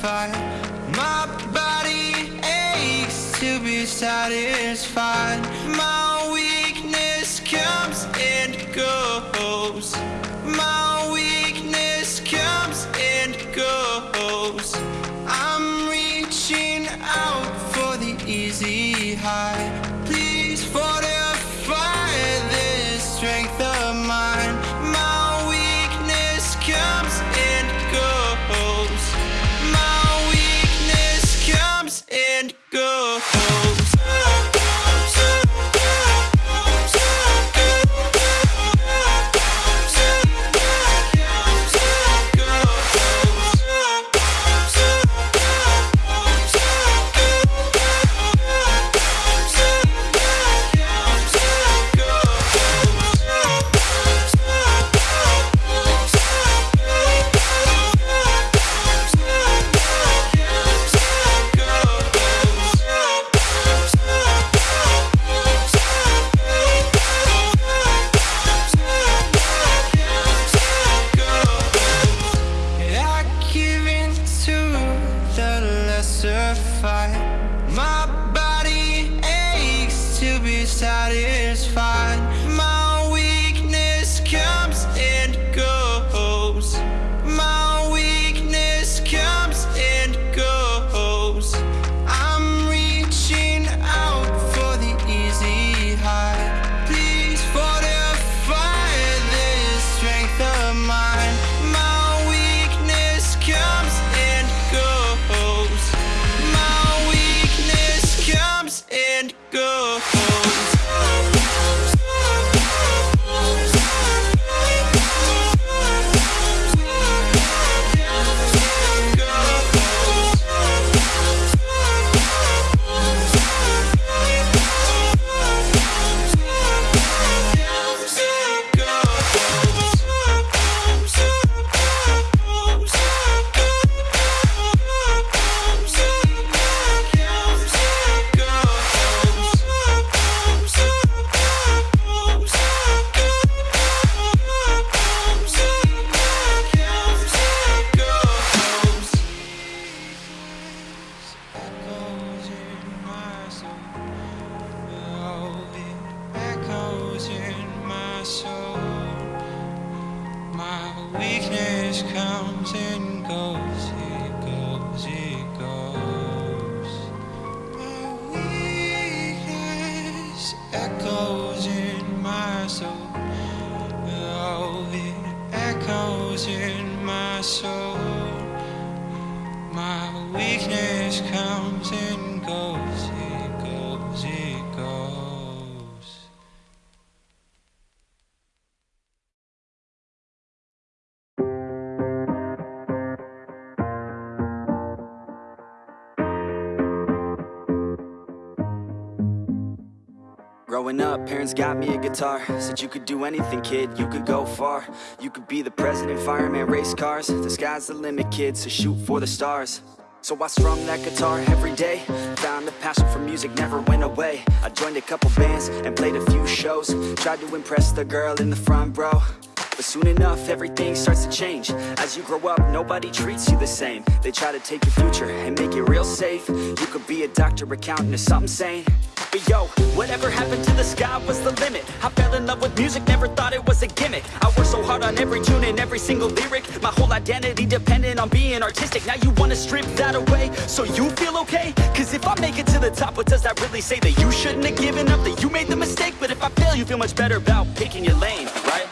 satisfied. My body aches to be satisfied. My weakness comes and goes. My weakness comes and goes. I'm reaching out for the easy high. And goes. It goes, it goes. My weakness echoes in my soul. Oh, it echoes in my soul. My weakness comes and Growing up, parents got me a guitar. Said you could do anything, kid, you could go far. You could be the president, fireman, race cars. The sky's the limit, kid, so shoot for the stars. So I strummed that guitar every day. Found the passion for music never went away. I joined a couple bands and played a few shows. Tried to impress the girl in the front row. But soon enough, everything starts to change. As you grow up, nobody treats you the same. They try to take your future and make it real safe. You could be a doctor, accountant, or something sane. But yo, whatever happened to the sky was the limit. I fell in love with music, never thought it was a gimmick. I worked so hard on every tune and every single lyric. My whole identity depended on being artistic. Now you wanna strip that away so you feel okay? Cause if I make it to the top, what does that really say? That you shouldn't have given up, that you made the mistake? But if I fail, you feel much better about picking your lane, right?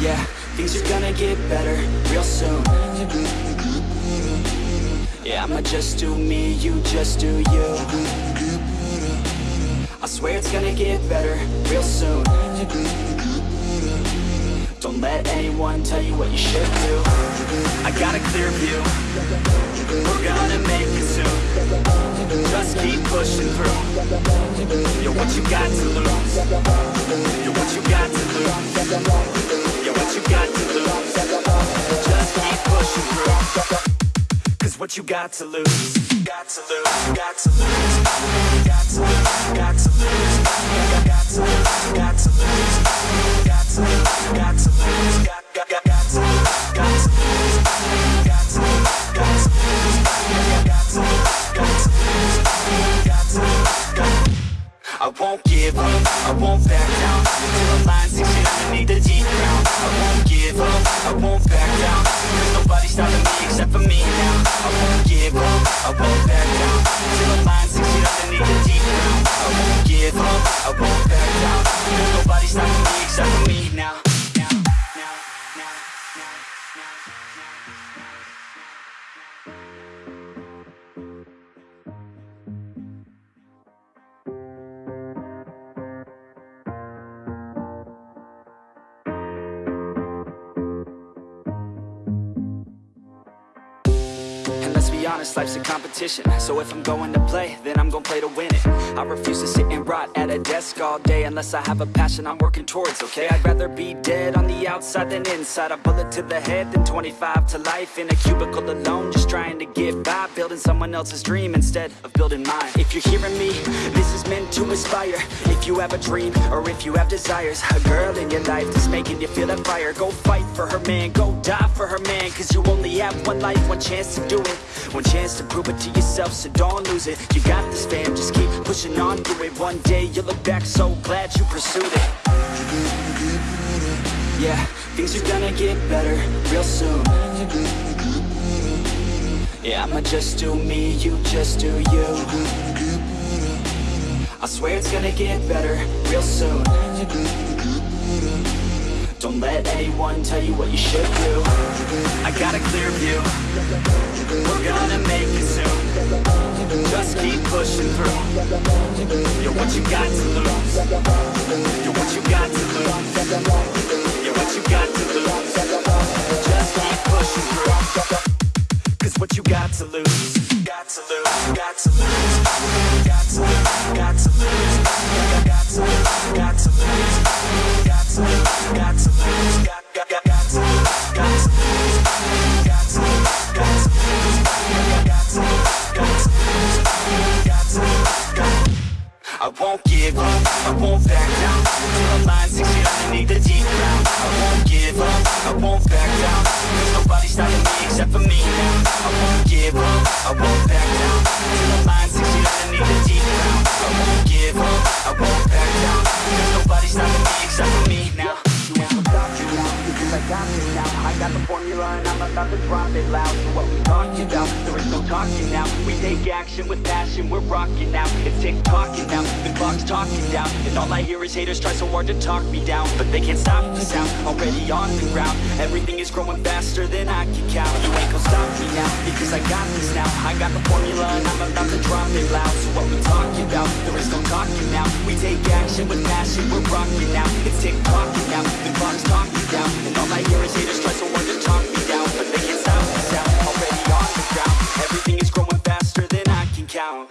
Yeah, things are gonna get better real soon. Yeah, I'ma just do me, you just do you. I swear it's gonna get better real soon. Don't let anyone tell you what you should do. I got a clear view. We're gonna make it soon. Just keep pushing through. Yo, what you got to lose? Yo, what you got to lose? Yo, what you got to lose? Just keep pushing what you got to lose. Got to lose, got to lose. Got to lose, got to lose. Got to lose, got to lose. Got to lose, got to lose. Got to lose, got to lose. I won't give up, I won't back down Until I'm lying six feet underneath the deep ground I won't give up, I won't back down Cause nobody's stopping me except for me give up, I won't back down. Until the line sinks in underneath the deep ground. I won't give up, I won't back down. There's nobody stopping me except for me now, honest, life's a competition. So if I'm going to play, then I'm gonna play to win it. I refuse to sit and rot at a desk all day Unless I have a passion I'm working towards, okay? I'd rather be dead on the outside than inside. A bullet to the head than 25 to life. In a cubicle alone, just trying to get by. Building someone else's dream instead of building mine. If you're hearing me, this is meant to inspire. If you have a dream, or if you have desires A girl in your life that's making you feel that fire. Go fight for her man, go die for her man. Cause you only have one life, one chance to do it chance to prove it to yourself, so don't lose it. You got this fam, just keep pushing on through it. One day you'll look back so glad you pursued it. Yeah, things are gonna get better real soon. Yeah, I'ma just do me, you just do you. I swear it's gonna get better real soon Don't let anyone tell you what you should do. I got a clear view. We're gonna make it soon. Just keep pushing through. You're what you got to lose. You're what you got to lose. You're what you got to lose. Just keep pushing through. Cause what you got to lose Got to lose, got to formula about to drop it loud. So what we talking about, there is no talking now. We take action with passion, we're rocking now. It's tick-tocking now, the clock's talking down. And all I hear is haters try so hard to talk me down. But they can't stop the sound, already on the ground. Everything is growing faster than I can count. You ain't gonna stop me now, because I got this now. I got the formula and I'm about to drop it loud. So what we talking about, there is no talking now. We take action with passion, we're rocking now. It's tick-tocking now, the clock's talking down. And all I hear is haters try so hard to Everything is growing faster than I can count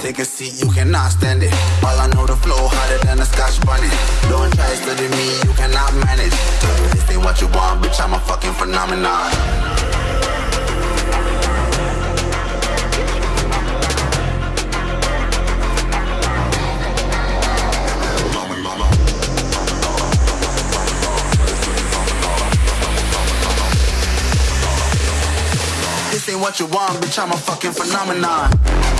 Take a seat, you cannot stand it. All I know, the flow harder than a scotch bonnet. Don't try study me, you cannot manage. This ain't what you want, bitch, I'm a fucking phenomenon. This ain't what you want, bitch, I'm a fucking phenomenon.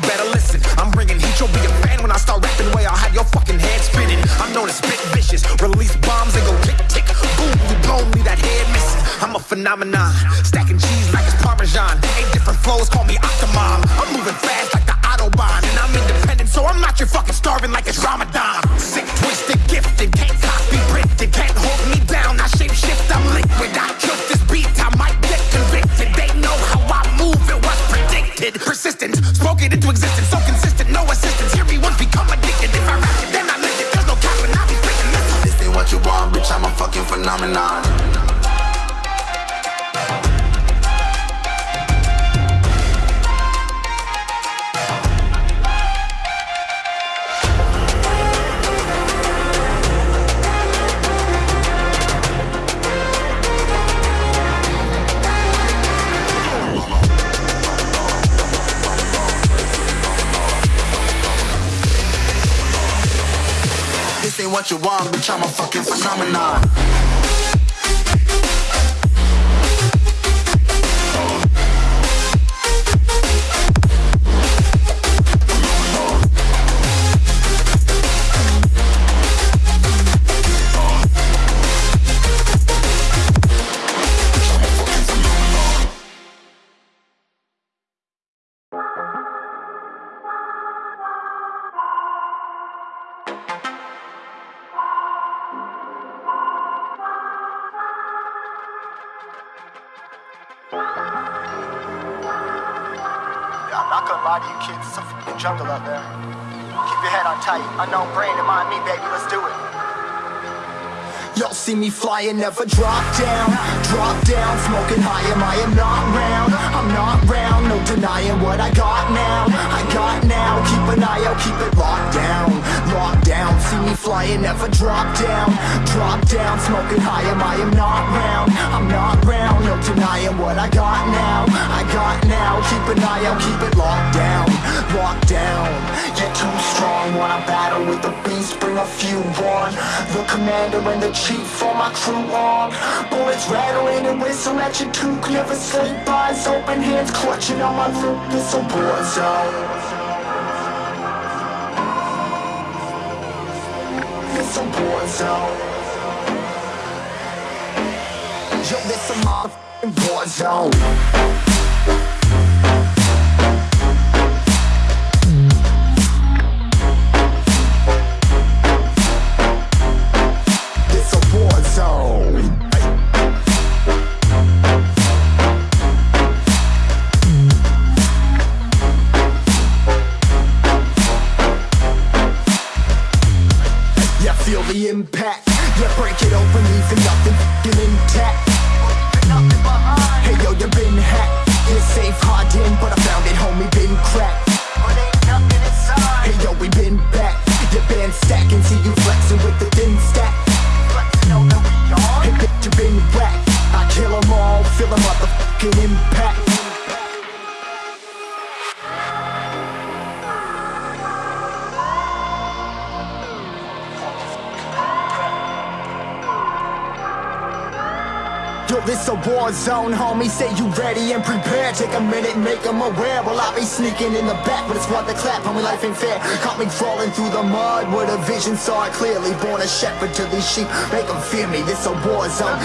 Your fucking head spinning. I'm known as spit vicious. Release bombs and go tick tick. Boom, you blown me that head missing. I'm a phenomenon. Stacking cheese like it's Parmesan. Eight different flows, call me Octomom. I'm moving fast like the Autobahn. And I'm independent, so I'm not your fucking starving like it's Ramadan. What you want, bitch, I'm a fucking phenomenon. Not gonna lie to you kids, it's a fucking jungle out there. Keep your head on tight, unknown brain and mind me, baby, let's do it. Y'all see me flying, never drop down. Drop down, smoking high, am I am not round? I'm not round, no denying what I got now. I got now, keep an eye out, keep it locked down. Locked down, see me flying, never drop down. Drop down, smoking high, am I am not round? I'm not round, no denying what I got now I got now, keep an eye out, keep it locked down Locked down, You're too strong, wanna battle with the beast, bring a few on. The commander and the chief, for my crew on. Bullets rattling and whistle at your toque, never sleep, eyes open, hands clutching on my throat it's a war zone. It's a war zone. Yo, this a motherfucking war zone It's a war zone Yeah, feel the impact. Yeah, break it open, leaving nothing intact. A war zone, homie. Say you ready and prepared. Take a minute, make them aware. Well, I be sneaking in the back, but it's what the clap. Homie, life ain't fair. Caught me crawling through the mud with a vision, saw it clearly. Born a shepherd to these sheep, make them fear me. This a war zone.